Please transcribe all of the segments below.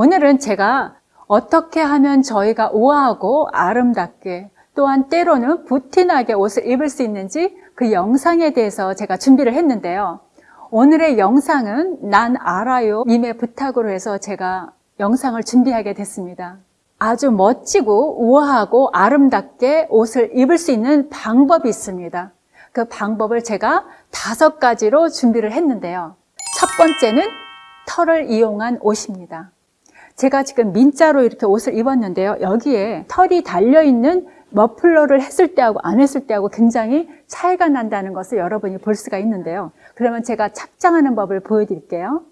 오늘은 제가 어떻게 하면 저희가 우아하고 아름답게 또한 때로는 부티나게 옷을 입을 수 있는지 그 영상에 대해서 제가 준비를 했는데요. 오늘의 영상은 난 알아요 님의 부탁으로 해서 제가 영상을 준비하게 됐습니다. 아주 멋지고 우아하고 아름답게 옷을 입을 수 있는 방법이 있습니다. 그 방법을 제가 다섯 가지로 준비를 했는데요. 첫 번째는 털을 이용한 옷입니다. 제가 지금 민자로 이렇게 옷을 입었는데요. 여기에 털이 달려있는 머플러를 했을 때하고 안 했을 때하고 굉장히 차이가 난다는 것을 여러분이 볼 수가 있는데요. 그러면 제가 착장하는 법을 보여드릴게요.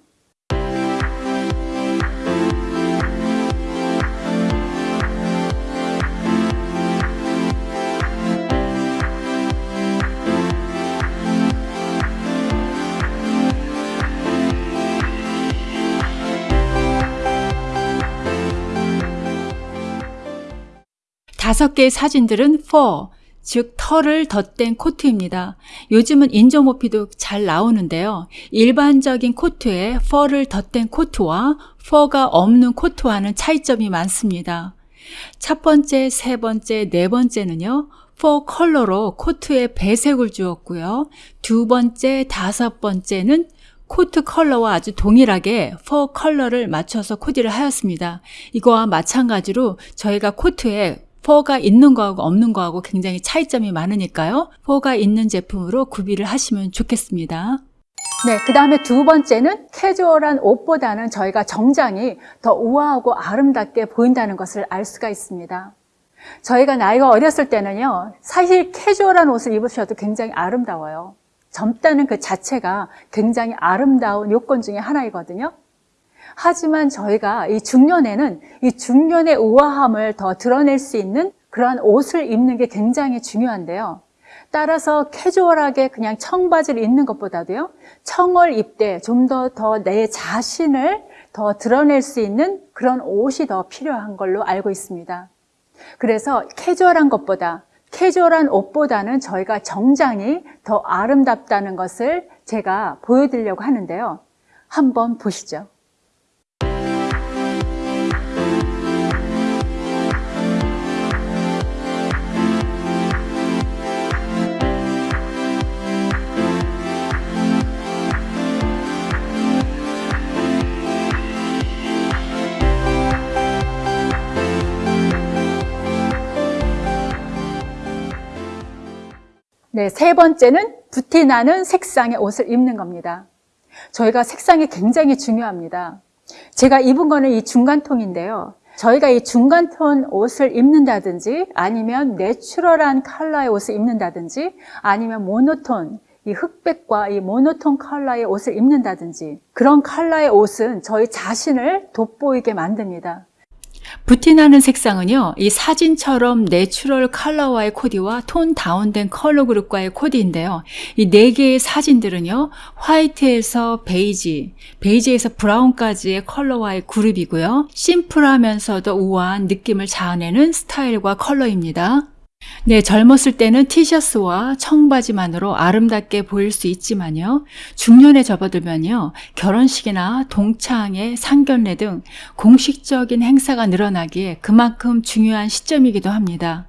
다섯 개의 사진들은 fur, 즉 털을 덧댄 코트입니다. 요즘은 인조모피도 잘 나오는데요. 일반적인 코트에 fur를 덧댄 코트와 fur가 없는 코트와는 차이점이 많습니다. 첫 번째, 세 번째, 네 번째는요. fur 컬러로 코트에 배색을 주었고요. 두 번째, 다섯 번째는 코트 컬러와 아주 동일하게 fur 컬러를 맞춰서 코디를 하였습니다. 이거와 마찬가지로 저희가 코트에 fur가 있는 거하고 없는 거하고 굉장히 차이점이 많으니까요. fur가 있는 제품으로 구비를 하시면 좋겠습니다. 네, 그 다음에 두 번째는 캐주얼한 옷보다는 저희가 정장이 더 우아하고 아름답게 보인다는 것을 알 수가 있습니다. 저희가 나이가 어렸을 때는요, 사실 캐주얼한 옷을 입으셔도 굉장히 아름다워요. 젊다는 그 자체가 굉장히 아름다운 요건 중에 하나이거든요. 하지만 저희가 이 중년에는 이 중년의 우아함을 더 드러낼 수 있는 그러한 옷을 입는 게 굉장히 중요한데요. 따라서 캐주얼하게 그냥 청바지를 입는 것보다도요. 청을 입되 좀 더 더 내 자신을 더 드러낼 수 있는 그런 옷이 더 필요한 걸로 알고 있습니다. 그래서 캐주얼한 것보다 캐주얼한 옷보다는 저희가 정장이 더 아름답다는 것을 제가 보여드리려고 하는데요. 한번 보시죠. 네, 세 번째는 부티 나는 색상의 옷을 입는 겁니다. 저희가 색상이 굉장히 중요합니다. 제가 입은 거는 이 중간톤인데요. 저희가 이 중간톤 옷을 입는다든지 아니면 내추럴한 컬러의 옷을 입는다든지 아니면 모노톤 이 흑백과 이 모노톤 컬러의 옷을 입는다든지 그런 컬러의 옷은 저희 자신을 돋보이게 만듭니다. 부티나는 색상은요, 이 사진처럼 내추럴 컬러와의 코디와 tone down된 컬러 그룹과의 코디인데요. 이 네 개의 사진들은요, 화이트에서 베이지, 베이지에서 브라운까지의 컬러와의 그룹이고요. 심플하면서도 우아한 느낌을 자아내는 스타일과 컬러입니다. 네, 젊었을 때는 티셔츠와 청바지만으로 아름답게 보일 수 있지만요. 중년에 접어들면요. 결혼식이나 동창회, 상견례 등 공식적인 행사가 늘어나기에 그만큼 중요한 시점이기도 합니다.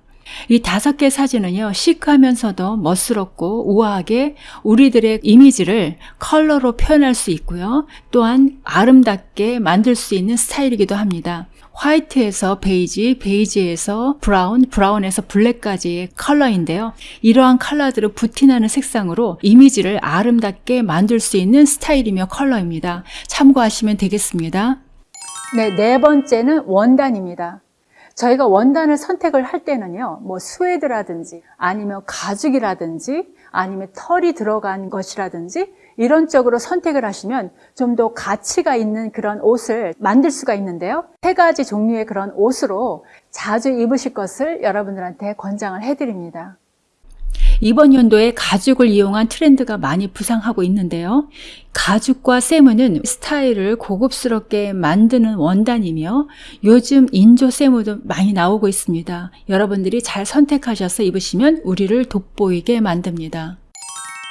이 다섯 개 사진은요, 시크하면서도 멋스럽고 우아하게 우리들의 이미지를 컬러로 표현할 수 있고요. 또한 아름답게 만들 수 있는 스타일이기도 합니다. 화이트에서 베이지, 베이지에서 브라운, 브라운에서 블랙까지의 컬러인데요. 이러한 컬러들을 부티나는 색상으로 이미지를 아름답게 만들 수 있는 스타일이며 컬러입니다. 참고하시면 되겠습니다. 네, 네 번째는 원단입니다. 저희가 원단을 선택을 할 때는요, 뭐 스웨드라든지 아니면 가죽이라든지 아니면 털이 들어간 것이라든지 이런 쪽으로 선택을 하시면 좀 더 가치가 있는 그런 옷을 만들 수가 있는데요. 세 가지 종류의 그런 옷으로 자주 입으실 것을 여러분들한테 권장을 해드립니다. 이번 연도에 가죽을 이용한 트렌드가 많이 부상하고 있는데요. 가죽과 세무는 스타일을 고급스럽게 만드는 원단이며 요즘 인조 세무도 많이 나오고 있습니다. 여러분들이 잘 선택하셔서 입으시면 우리를 돋보이게 만듭니다.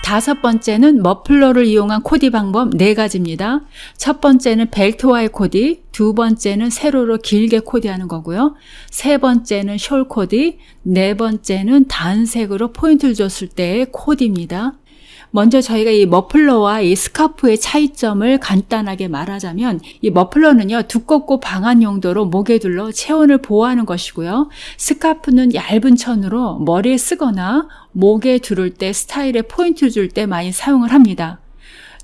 다섯 번째는 머플러를 이용한 코디 방법 네 가지입니다. 첫 번째는 벨트와의 코디, 두 번째는 세로로 길게 코디하는 거고요. 세 번째는 숄 코디, 네 번째는 단색으로 포인트를 줬을 때의 코디입니다. 먼저 저희가 이 머플러와 이 스카프의 차이점을 간단하게 말하자면 이 머플러는요 두껍고 방한 용도로 목에 둘러 체온을 보호하는 것이고요 스카프는 얇은 천으로 머리에 쓰거나 목에 두를 때 스타일에 포인트 줄 때 많이 사용을 합니다.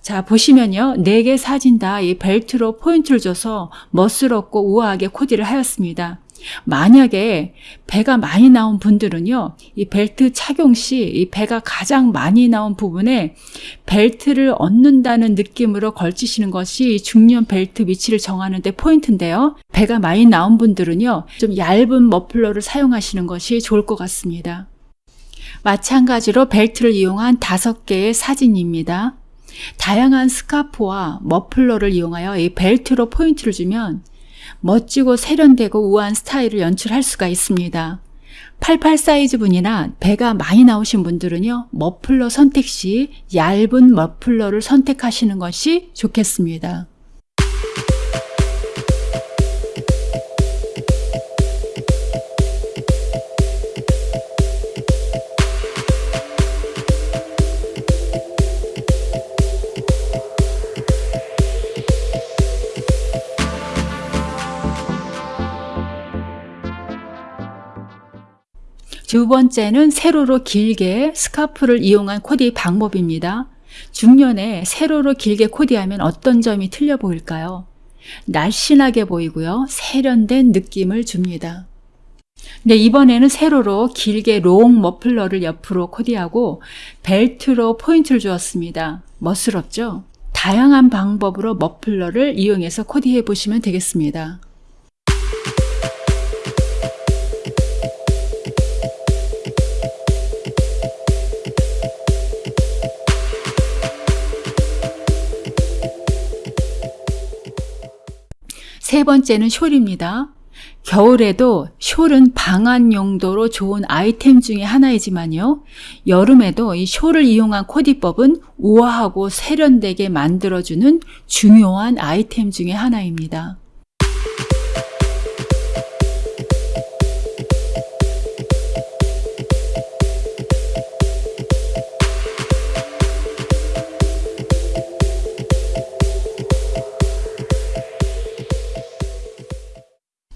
자 보시면요 네개 사진 다 이 벨트로 포인트를 줘서 멋스럽고 우아하게 코디를 하였습니다. 만약에 배가 많이 나온 분들은요, 이 벨트 착용 시 이 배가 가장 많이 나온 부분에 벨트를 얹는다는 느낌으로 걸치시는 것이 중년 벨트 위치를 정하는 데 포인트인데요. 배가 많이 나온 분들은요, 좀 얇은 머플러를 사용하시는 것이 좋을 것 같습니다. 마찬가지로 벨트를 이용한 다섯 개의 사진입니다. 다양한 스카프와 머플러를 이용하여 이 벨트로 포인트를 주면 멋지고 세련되고 우아한 스타일을 연출할 수가 있습니다. 88 사이즈 분이나 배가 많이 나오신 분들은요, 머플러 선택 시 얇은 머플러를 선택하시는 것이 좋겠습니다. 두 번째는 세로로 길게 스카프를 이용한 코디 방법입니다. 중년에 세로로 길게 코디하면 어떤 점이 틀려 보일까요? 날씬하게 보이고요. 세련된 느낌을 줍니다. 네, 이번에는 세로로 길게 long 머플러를 옆으로 코디하고 벨트로 포인트를 주었습니다. 멋스럽죠? 다양한 방법으로 머플러를 이용해서 코디해 보시면 되겠습니다. 세 번째는 숄입니다. 겨울에도 숄은 방한 용도로 좋은 아이템 중의 하나이지만요. 여름에도 이 숄을 이용한 코디법은 우아하고 세련되게 만들어주는 중요한 아이템 중의 하나입니다.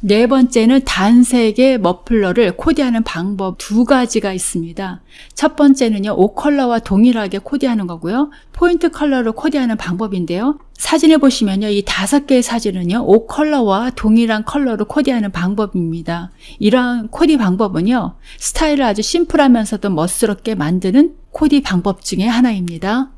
네 번째는 단색의 머플러를 코디하는 방법 두 가지가 있습니다. 첫 번째는요, 옷 컬러와 동일하게 코디하는 거고요. 포인트 컬러로 코디하는 방법인데요. 사진을 보시면요, 이 다섯 개의 사진은요, 옷 컬러와 동일한 컬러로 코디하는 방법입니다. 이러한 코디 방법은요, 스타일을 아주 심플하면서도 멋스럽게 만드는 코디 방법 중에 하나입니다.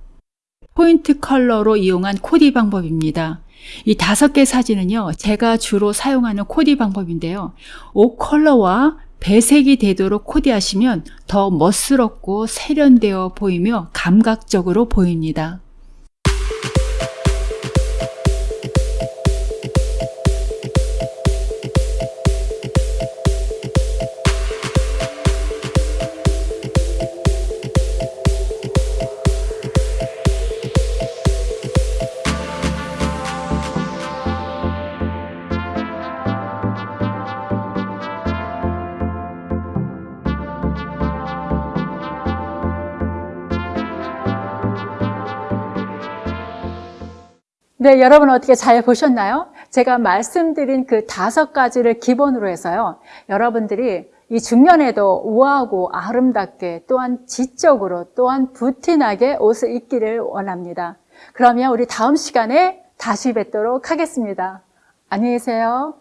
포인트 컬러로 이용한 코디 방법입니다. 이 다섯 개 사진은요, 제가 주로 사용하는 코디 방법인데요. 옷 컬러와 배색이 되도록 코디하시면 더 멋스럽고 세련되어 보이며 감각적으로 보입니다. 네, 여러분 어떻게 잘 보셨나요? 제가 말씀드린 그 다섯 가지를 기본으로 해서요. 여러분들이 이 중년에도 우아하고 아름답게 또한 지적으로 또한 부티나게 옷을 입기를 원합니다. 그러면 우리 다음 시간에 다시 뵙도록 하겠습니다. 안녕히 계세요.